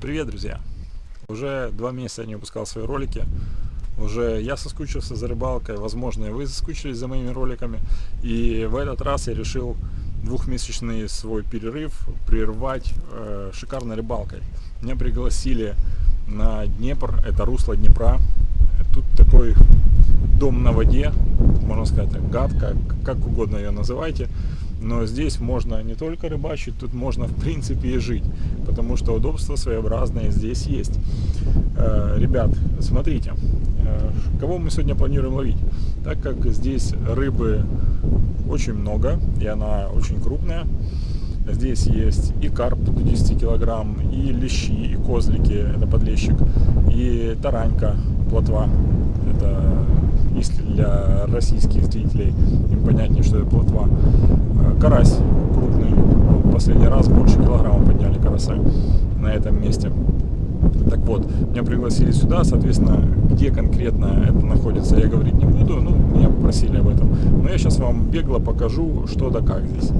Привет, друзья! Уже два месяца я не выпускал свои ролики. Уже я соскучился за рыбалкой, возможно, и вы соскучились за моими роликами. И в этот раз я решил двухмесячный свой перерыв прервать э, шикарной рыбалкой. Меня пригласили на Днепр, это русло Днепра. Тут такой дом на воде, можно сказать, гадка, как угодно ее называйте. Но здесь можно не только рыбачить, тут можно в принципе и жить, потому что удобства своеобразные здесь есть. Э, ребят, смотрите, э, кого мы сегодня планируем ловить? Так как здесь рыбы очень много, и она очень крупная, Здесь есть и карп до 10 килограмм, и лещи, и козлики, это подлещик, и таранька, плотва, это для российских зрителей им понятнее, что это плотва. Э, карась крупный, последний раз больше килограмма подняли карася на этом месте. Так вот, меня пригласили сюда, соответственно, где конкретно это находится, я говорить не буду, ну, меня попросили об этом. Но я сейчас вам бегло покажу, что да как здесь.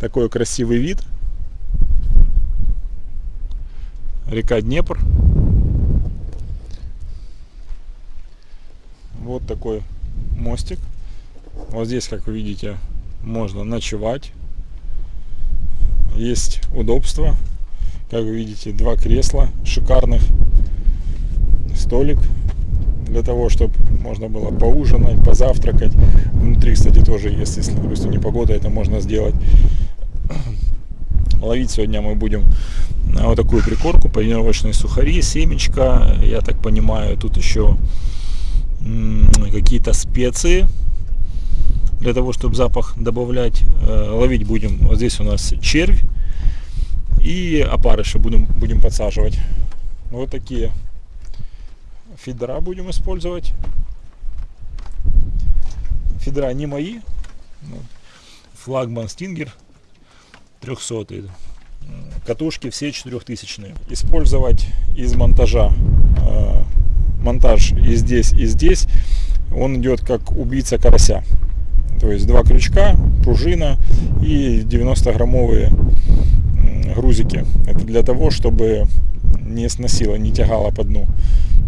Такой красивый вид. Река Днепр. Вот такой мостик. Вот здесь, как вы видите, можно ночевать. Есть удобство. Как вы видите, два кресла шикарных. Столик для того, чтобы можно было поужинать, позавтракать. Внутри, кстати, тоже, если, если допустим, не погода, это можно сделать. Ловить сегодня мы будем вот такую прикорку, панировочные сухари, семечка. Я так понимаю, тут еще какие-то специи для того, чтобы запах добавлять. Э, ловить будем, вот здесь у нас червь и опарыши будем, будем подсаживать. Вот такие фидера будем использовать. Фидера не мои. Флагман Стингер 300 катушки все 4000 использовать из монтажа э, монтаж и здесь, и здесь, он идет как убийца карася. То есть два крючка, пружина и 90-граммовые грузики. Это для того, чтобы не сносило, не тягало по дну.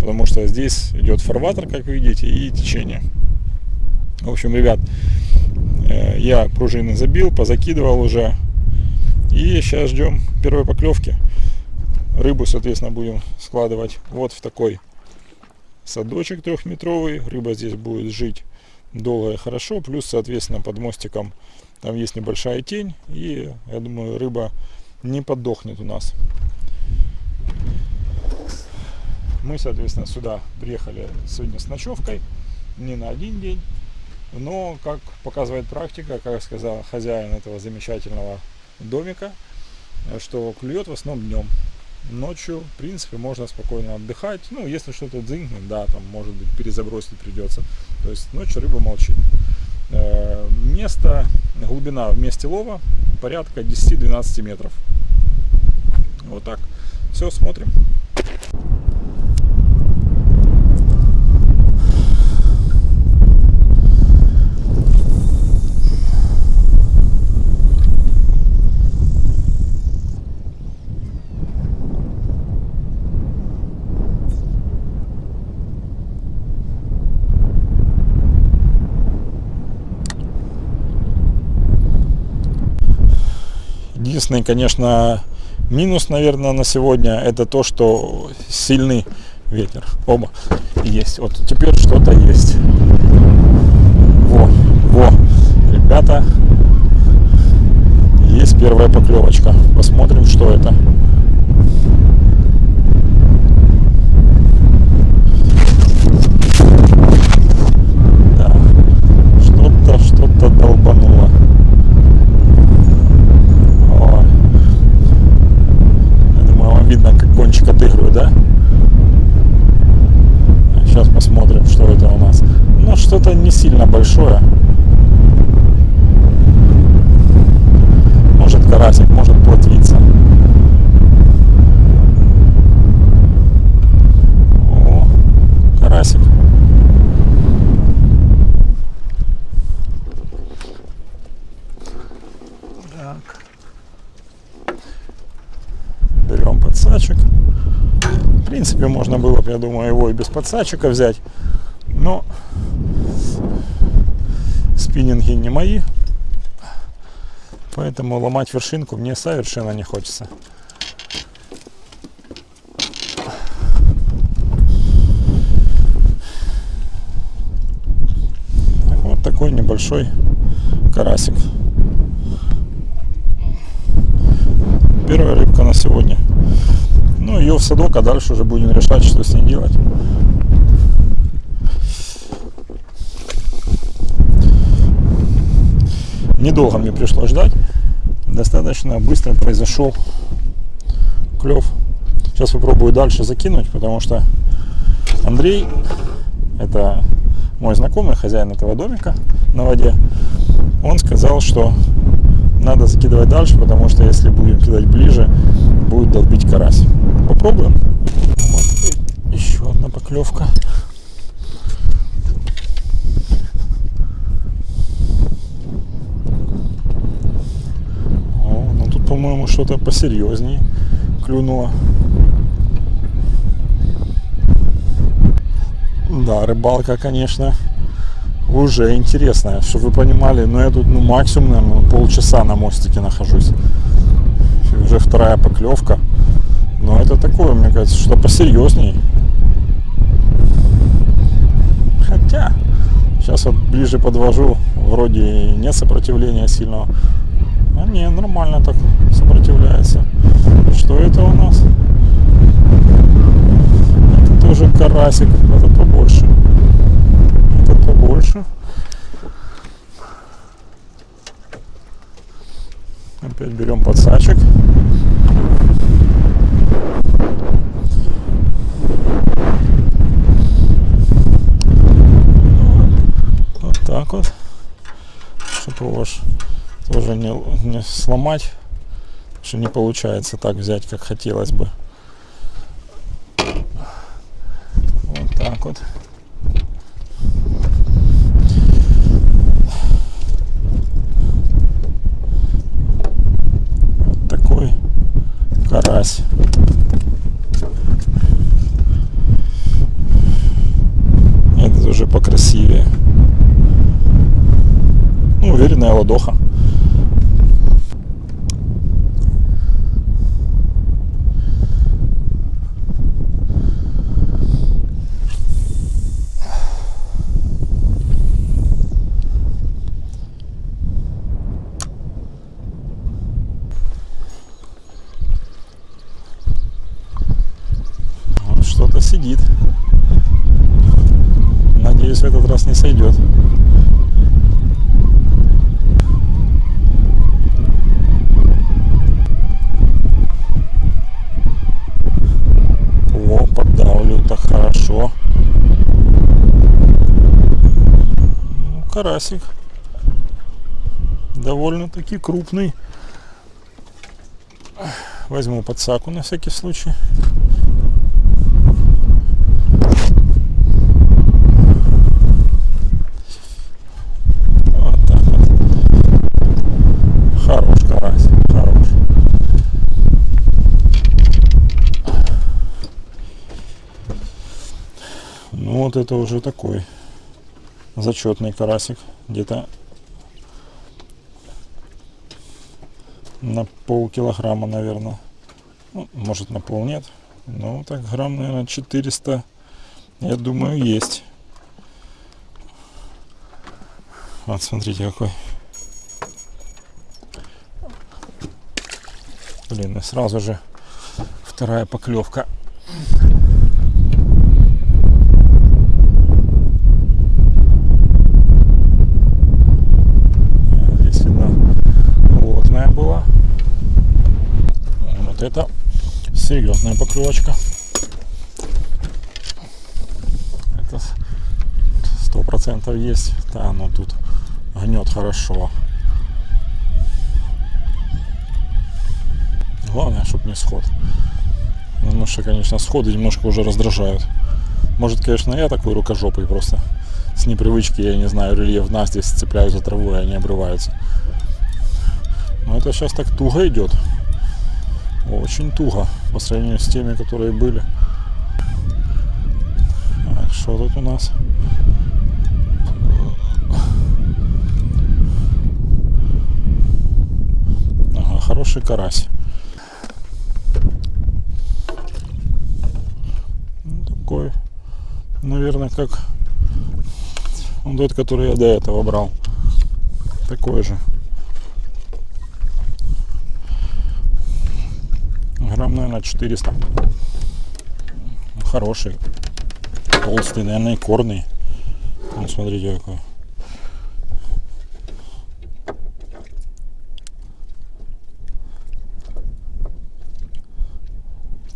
Потому что здесь идет фарватер, как видите, и течение. В общем, ребят, э, я пружины забил, позакидывал уже. И сейчас ждем первой поклевки. Рыбу, соответственно, будем складывать вот в такой садочек трехметровый. Рыба здесь будет жить долго и хорошо. Плюс, соответственно, под мостиком там есть небольшая тень. И, я думаю, рыба не подохнет у нас. Мы, соответственно, сюда приехали сегодня с ночевкой. Не на один день. Но, как показывает практика, как сказал хозяин этого замечательного домика, что клюет в основном днем ночью, в принципе, можно спокойно отдыхать. Ну, если что-то дзынкнет, да, там, может быть, перезабросить придется. То есть ночью рыба молчит. Э, место, глубина в месте лова порядка 10-12 метров. Вот так. Все, смотрим. Единственный, конечно, минус, наверное, на сегодня это то, что сильный ветер. Оба есть. Вот теперь что-то есть. Во, во, ребята, есть первая поклевочка. Посмотрим, что это. сильно большое. Может карасик, может плотвица. О, карасик. Так. Берем подсачек. В принципе, можно было бы, я думаю, его и без подсадчика взять. Но спиннинги не мои. Поэтому ломать вершинку мне совершенно не хочется. Вот такой небольшой карасик. Первая рыбка на сегодня. Ну, ее в садок, а дальше уже будем решать, что с ней делать. Недолго мне пришлось ждать. Достаточно быстро произошел клев. Сейчас попробую дальше закинуть, потому что Андрей, это мой знакомый, хозяин этого домика на воде, он сказал, что надо закидывать дальше, потому что если будем кидать ближе, будет долбить карась. Попробуем. Вот еще одна поклевка. О, ну тут, по-моему, что-то посерьезнее клюнуло. Да, рыбалка, конечно, уже интересная, чтобы вы понимали, но я тут ну, максимум, наверное, полчаса на мостике нахожусь. Уже вторая поклевка. Но это такое, мне кажется, что посерьезней. Хотя, сейчас вот ближе подвожу, вроде нет сопротивления сильного. А не, нормально так сопротивляется. Что это у нас? Это тоже карасик, это побольше. Это побольше. Опять берем подсачек. Вот так вот. Чтобы его тоже не, не сломать. Что не получается так взять, как хотелось бы. Вот так вот. Карась. Этот уже покрасивее. Уверенная ладоха. Сидит. Надеюсь, в этот раз не сойдет. О, поддавлю, так хорошо. Ну, карасик. Довольно-таки крупный. Возьму подсаку на всякий случай. Вот так вот. Хорош карась, хорош. Ну вот это уже такой зачетный карасик. Где-то на полкилограмма, наверное. Ну, может на пол нет. Ну так грамм, наверное, 400, я думаю, есть. Вот смотрите какой. Блин, и сразу же вторая поклевка. Здесь видно плотная была. Вот это серьезная поклевочка. Это сто процентов есть. Да, ну тут гнет хорошо. Главное, чтобы не сход. Потому что, конечно, сходы немножко уже раздражают. Может, конечно, я такой рукожопый просто. С непривычки, я не знаю, рельеф здесь цепляют за траву, и они обрываются. Но это сейчас так туго идет. Очень туго по сравнению с теми, которые были. Что тут у нас? Ага, хороший карась. Ну, такой, наверное, как тот, который я до этого брал. Такой же. Грамм, наверное, 400. Хороший. Толстый, наверное, и корный. Вот смотрите какой.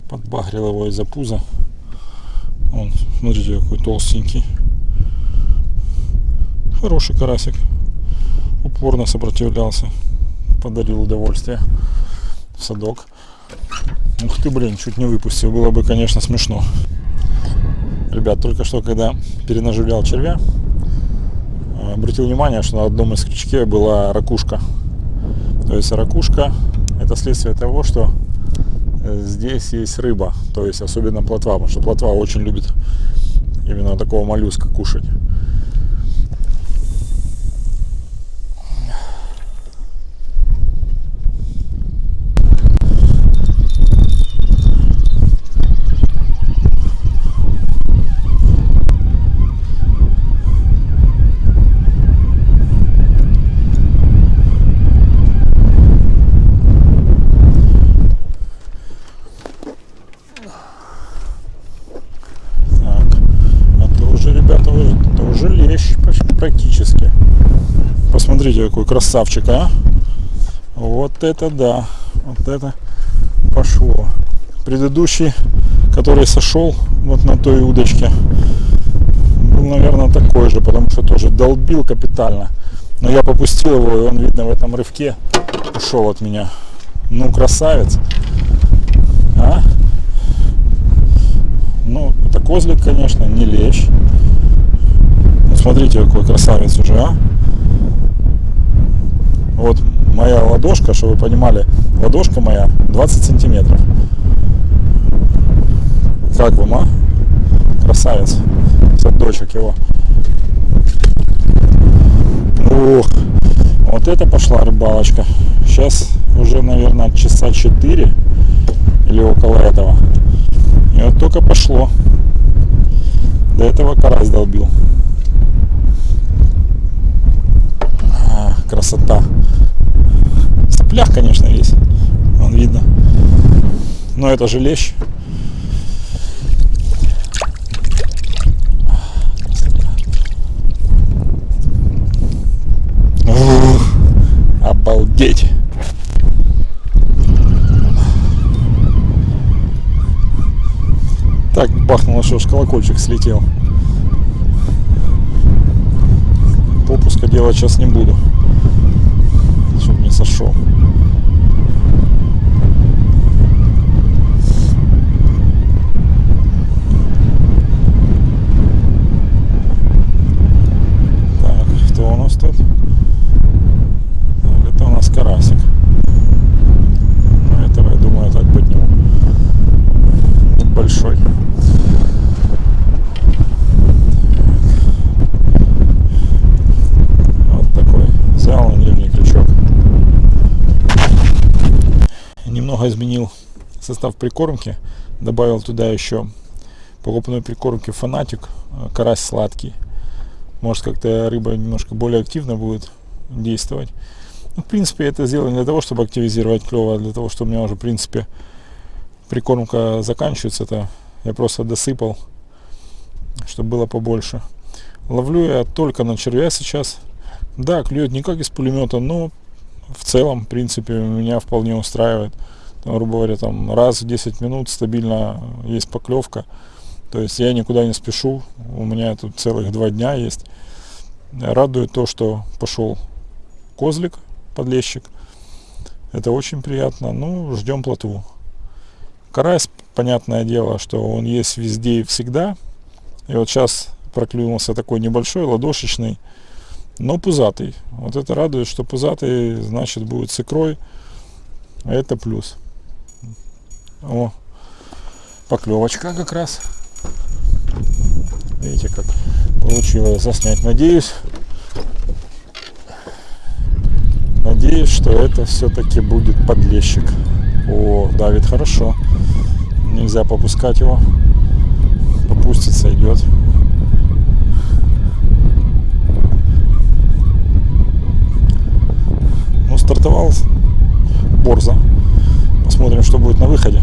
Подбагрил его из-за пуза. Он, смотрите, какой толстенький. Хороший карасик. Упорно сопротивлялся. Подарил удовольствие садок. Ух ты, блин, чуть не выпустил. Было бы, конечно, смешно. Ребят, только что, когда перенаживлял червя, э, обратил внимание, что на одном из крючке была ракушка. То есть ракушка это следствие того, что э, здесь есть рыба, то есть особенно плотва, потому что плотва очень любит именно такого моллюска кушать. Посмотрите, какой красавчик, а. Вот это да. Вот это пошло. Предыдущий, который сошел вот на той удочке, был, наверное, такой же, потому что тоже долбил капитально. Но я попустил его, и он, видно, в этом рывке ушел от меня. Ну, красавец. А? Ну, это козлик, конечно, не лещ. Смотрите, какой красавец уже, а. Вот моя ладошка, чтобы вы понимали, ладошка моя 20 сантиметров. Как вам, а? Красавец. Садочек его. Ух, вот это пошла рыбалочка. Сейчас уже, наверное, часа 4 или около этого. И вот только пошло. До этого карась долбил. красота. Соплях, конечно, весь. Он видно. Но это же лещ. Обалдеть. Так бахнуло, что аж колокольчик слетел. Попуска делать сейчас не буду сошел. Так, кто у нас тут? Это у нас карасик. Ну, этого, я думаю, так подниму. Большой. немного изменил состав прикормки. Добавил туда еще покупной прикормки фанатик, э, карась сладкий. Может как-то рыба немножко более активно будет действовать. Ну, в принципе, это сделано для того, чтобы активизировать клево, а для того, что у меня уже, в принципе, прикормка заканчивается. Это я просто досыпал, чтобы было побольше. Ловлю я только на червя сейчас. Да, клюет не как из пулемета, но в целом, в принципе, меня вполне устраивает грубо говоря, там раз в 10 минут стабильно есть поклевка. То есть я никуда не спешу, у меня тут целых два дня есть. Радует то, что пошел козлик, подлещик. Это очень приятно. Ну, ждем плотву. Карась, понятное дело, что он есть везде и всегда. И вот сейчас проклюнулся такой небольшой, ладошечный, но пузатый. Вот это радует, что пузатый, значит, будет с икрой. Это плюс. О, поклевочка как раз. Видите, как получилось заснять. Надеюсь, надеюсь, что это все-таки будет подлещик. О, давит хорошо. Нельзя попускать его. Попустится, идет. Ну, стартовал Борза. Посмотрим, что будет на выходе.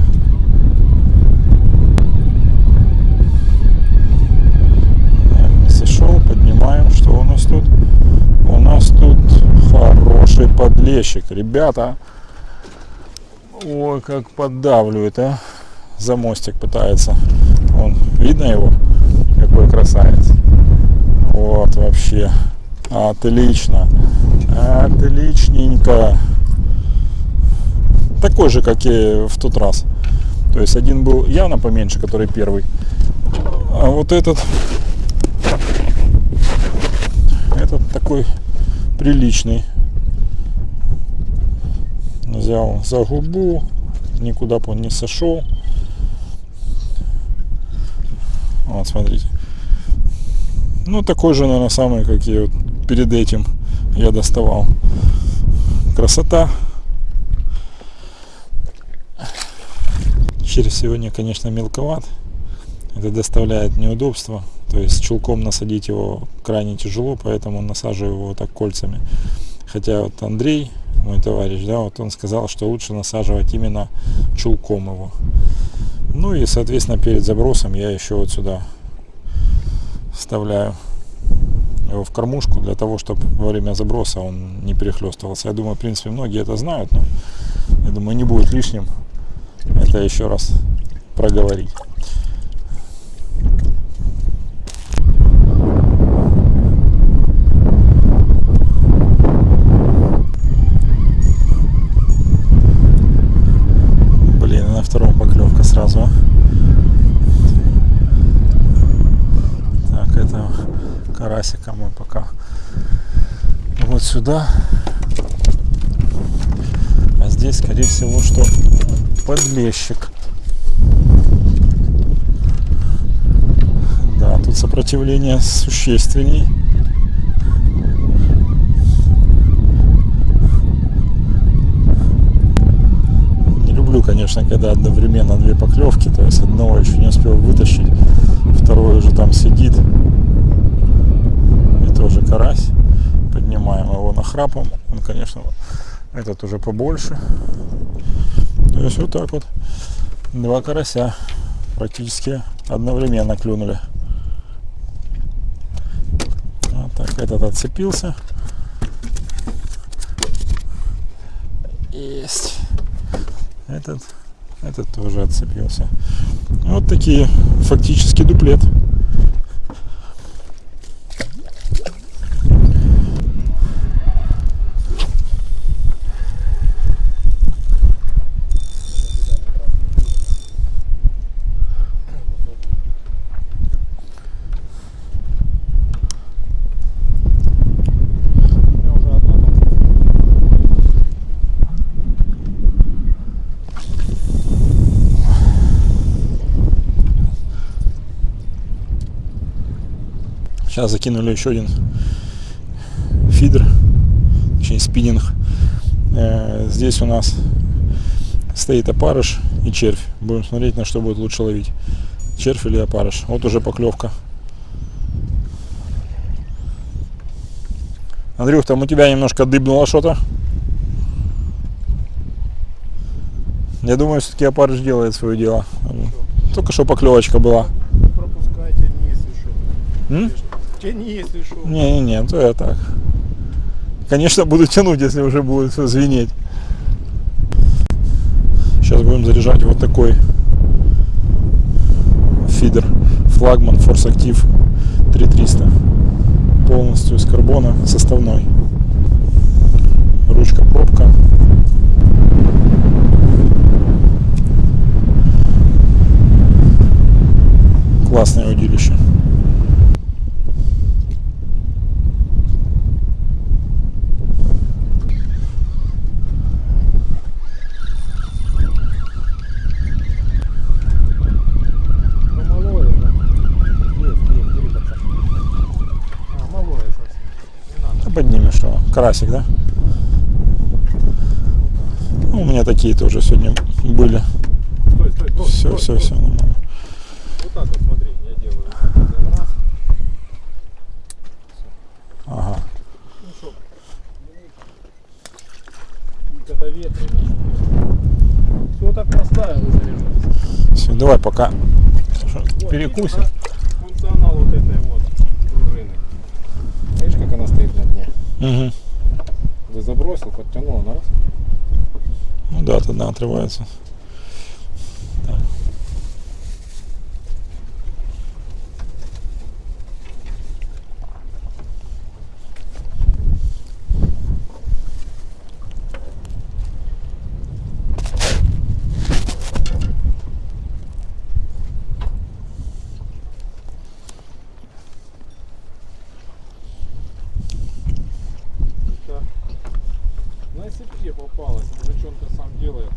Сошел, поднимаем. Что у нас тут? У нас тут хороший подлещик. Ребята, ой, как поддавливает, а. За мостик пытается. Вон, видно его? Какой красавец. Вот, вообще. Отлично. Отличненько. Такой же, как и в тот раз. То есть один был явно поменьше, который первый. А вот этот этот такой приличный. Взял за губу, никуда бы он не сошел. Вот, смотрите. Ну, такой же, наверное, самый, как и вот перед этим я доставал. Красота. Червь сегодня, конечно, мелковат. Это доставляет неудобства. То есть чулком насадить его крайне тяжело, поэтому насаживаю его так кольцами. Хотя вот Андрей, мой товарищ, да, вот он сказал, что лучше насаживать именно чулком его. Ну и, соответственно, перед забросом я еще вот сюда вставляю его в кормушку для того, чтобы во время заброса он не перехлестывался. Я думаю, в принципе, многие это знают, но я думаю, не будет лишним это еще раз проговорить. Блин, и на втором поклевка сразу. а. Так, это карасика мы пока вот сюда. А здесь, скорее всего, что подлещик. Да, тут сопротивление существенней. Не люблю, конечно, когда одновременно две поклевки, то есть одного еще не успел вытащить, второй уже там сидит. И тоже карась. Поднимаем его нахрапом. Он, конечно, этот уже побольше. То есть вот так вот. Два карася практически одновременно клюнули. Вот так, этот отцепился. Есть. Этот, этот тоже отцепился. Вот такие фактически дуплет. Сейчас закинули еще один фидер, точнее спиннинг. Э, Здесь у нас стоит опарыш и червь. Будем смотреть, на что будет лучше ловить. Червь или опарыш. Вот уже поклевка. Андрюх, там у тебя немножко дыбнуло что-то. Я думаю, все-таки опарыш делает свое дело. Только что поклевочка была. Пропускай, тяни, если что. М? Тяни, если что. Не-не-не, то я так. Конечно, буду тянуть, если уже будет звенеть. Сейчас будем заряжать вот такой фидер флагман Force Active 3300 полностью из карбона составной ручка пробка классное удилище Помалое, да? Есть, есть, бери. Карасик, да? Ну, у меня такие тоже сегодня были. Стой, стой, стой, Все, стой, все, стой. все нормально. Вот так вот смотри, я делаю. Раз. Ага. Ну что, когда ветрено. Все так поставил и. Все, давай пока Вот, перекусим. Функционал вот этой вот пружины. Видишь, как она стоит на дне? Мгм. Ты забросил, подтянул, она раз. Ну да, тогда отрывается. Так. Это на сетке попалась, мужичонка сам делает.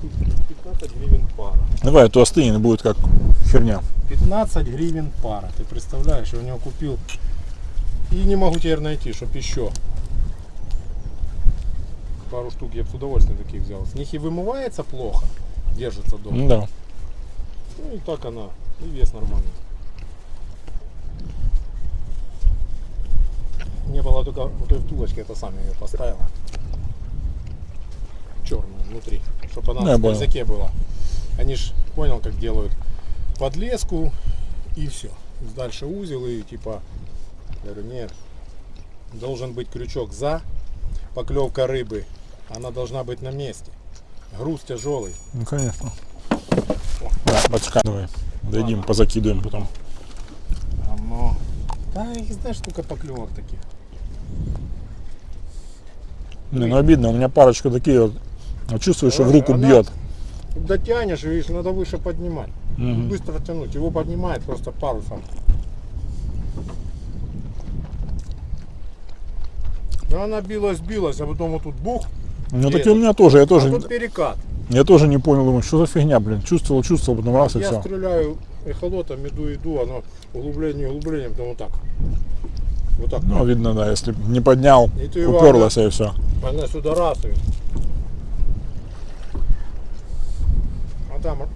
Тут 15 гривен пара. Давай, а то остынет, будет как херня. 15 гривен пара. Ты представляешь, я у него купил. И не могу теперь найти, чтоб еще. Пару штук я бы с удовольствием таких взял. С них и вымывается плохо, держится дома. Ну да. Ну и так она, и вес нормальный. Не было только вот той втулочки, это сам я ее поставил. Черную внутри, чтобы она Ну, я на языке была. Они ж понял, как делают подлеску и все. Дальше узел и типа, говорю, нет, должен быть крючок за, поклевка рыбы, она должна быть на месте. Груз тяжелый. Ну конечно. Да, батюшка, давай. Дойдем, позакидываем потом. Оно. Да, их знаешь, сколько поклевок таких. Не, ну обидно, у меня парочка такие вот. а Чувствуешь, что в руку Она- бьет. Дотянешь, видишь, надо выше поднимать. Мгм. Быстро тянуть. Его поднимает просто парусом. Ну, она билась, билась, а потом вот тут бух, Ну Где такие у это? меня тоже, я а тоже, тут перекат. я тоже не понял, думаю, что за фигня, блин. Чувствовал, чувствовал, потом раз и Я все. стреляю эхолотом, иду, иду, оно углубление, углубление, потом вот так. Вот так. Ну, видно, да, если не поднял, И его уперлась и все. Она сюда раз и... А там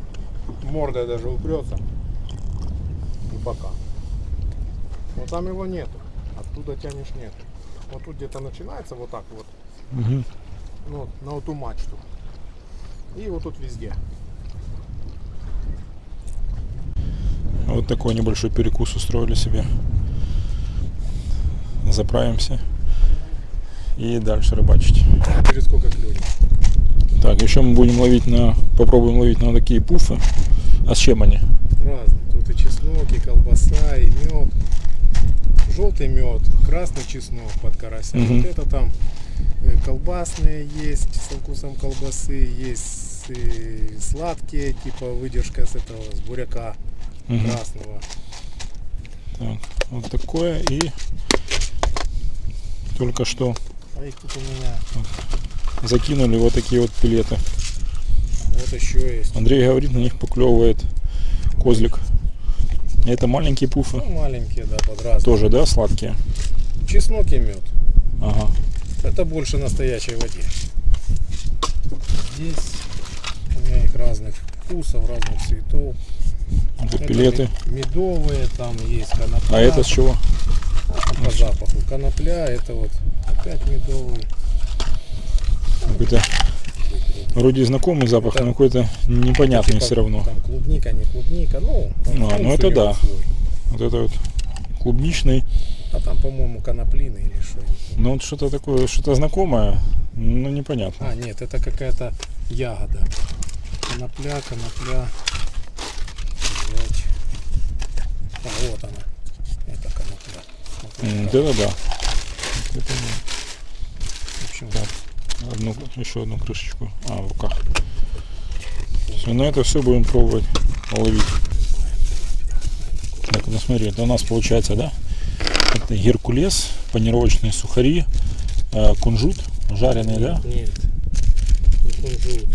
морда даже упрется. И бока. Но там его нету. Оттуда тянешь нету. Вот тут где-то начинается вот так вот. Ну, на эту мачту. И вот тут везде. Вот такой небольшой перекус устроили себе. Заправимся и дальше рыбачить. Через сколько клюнет. Так, еще мы будем ловить на, попробуем ловить на такие пуфы. А с чем они? Разные. Тут и чеснок, и колбаса, и мед. Желтый мед, красный чеснок под карася. Мгм. Вот это там э, колбасные есть со вкусом колбасы, есть э, сладкие, типа выдержка с этого, с буряка Мгм. красного. Так, вот такое и только что А их тут у меня закинули вот такие вот пилеты. вот еще есть. Андрей говорит, на них поклевывает козлик. Это маленькие пуфы. Ну, маленькие, да, под разные. Тоже, да, сладкие? Чеснок и мед. Ага. Это больше настоящей воде. Здесь у меня их разных вкусов, разных цветов. Вот Это пилеты. Медовые, там есть конопля. А это с чего? по запаху. Конопля, это вот опять медовый. Какой-то вроде знакомый запах, Это- но какой-то непонятный Типа все равно. Там клубника, не клубника, ну, там А, ну это да. свой. Вот это вот клубничный. А там, по-моему, коноплины или что. Ну вот что-то такое, что-то знакомое, но непонятно. А, нет, это какая-то ягода. Конопля, конопля. А, вот она. Это конопля. Как. Вот это. В общем, Так. Одну, еще одну крышечку. А, в руках. Все, на это все будем пробовать ловить. Так, ну смотри, это у нас получается, да? Это геркулес, панировочные сухари, э, кунжут, жареный, да? Нет. Не кунжут.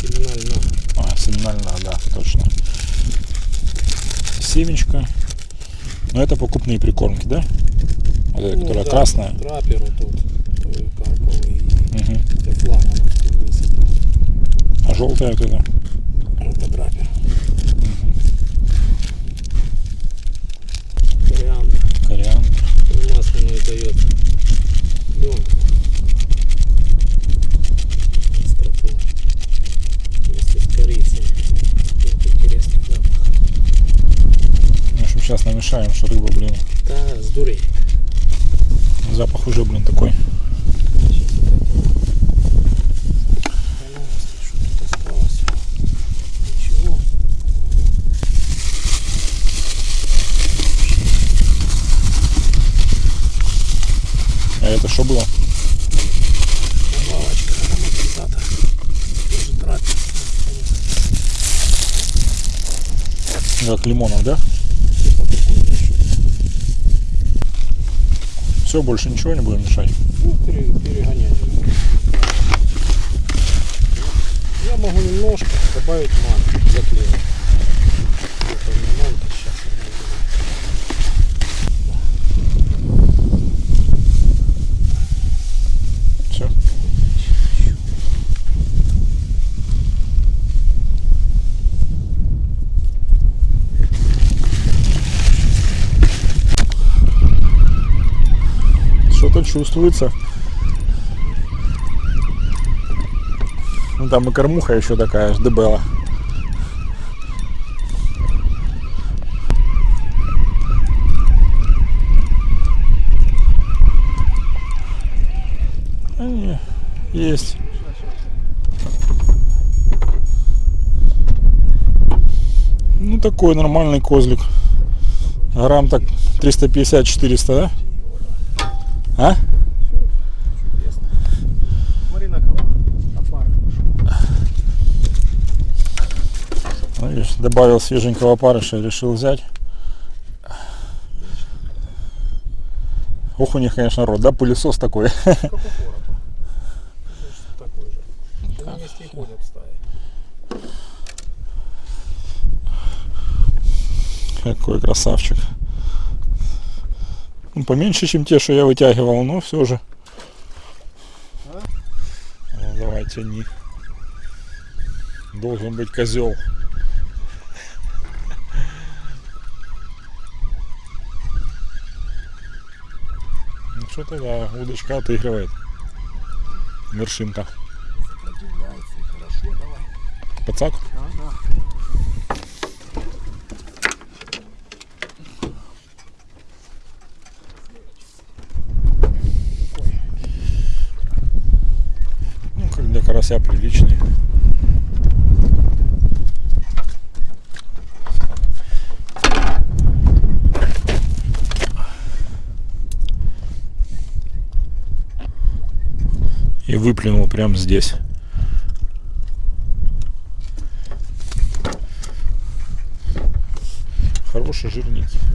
Семена льна. А, семена льна, да, точно. Семечко. Но это покупные прикормки, да? Вот эта, Ну, которая да, красная. Трапер вот тут, и флагман высыпал. А желтая вот эта. Это трапер. Кориандр. Кориандр. Масляную дает пленку. Остроту. Вместе с корицей. Какой интересный запах. В общем, сейчас намешаем, что рыба, блин, Да, сдурей. запах уже, блин, такой. Сейчас вот это вот. А ну, если что тут осталось. Ничего. А это что было? Добавочка ароматизатор. Тоже трапер. Как лимонов, да? Все, больше ничего не будем мешать. Ну, пере- перегоняю. Я могу немножко добавить манки, заклеить. Где-то у меня манка сейчас. Все. Что-то чувствуется. Ну там и кормуха еще такая, ж дебела. А, не, есть. Ну такой нормальный козлик. Грамм так 350-400, да? А? Чудесно. Смотри на кого. Опарыш пошел. Видишь, добавил свеженького опарыша, решил взять. Ох, у них, конечно, рот, да, пылесос такой. Как у стаи. Какой красавчик. Ну, поменьше, чем те, что я вытягивал, но все же. А? Ну, давай, тяни. Должен быть козел. Ну, что-то, да, удочка отыгрывает. Вершинка. Пацак? Ага. Ну, как для карася приличный. И выплюнул прямо здесь. Хороший жирненький.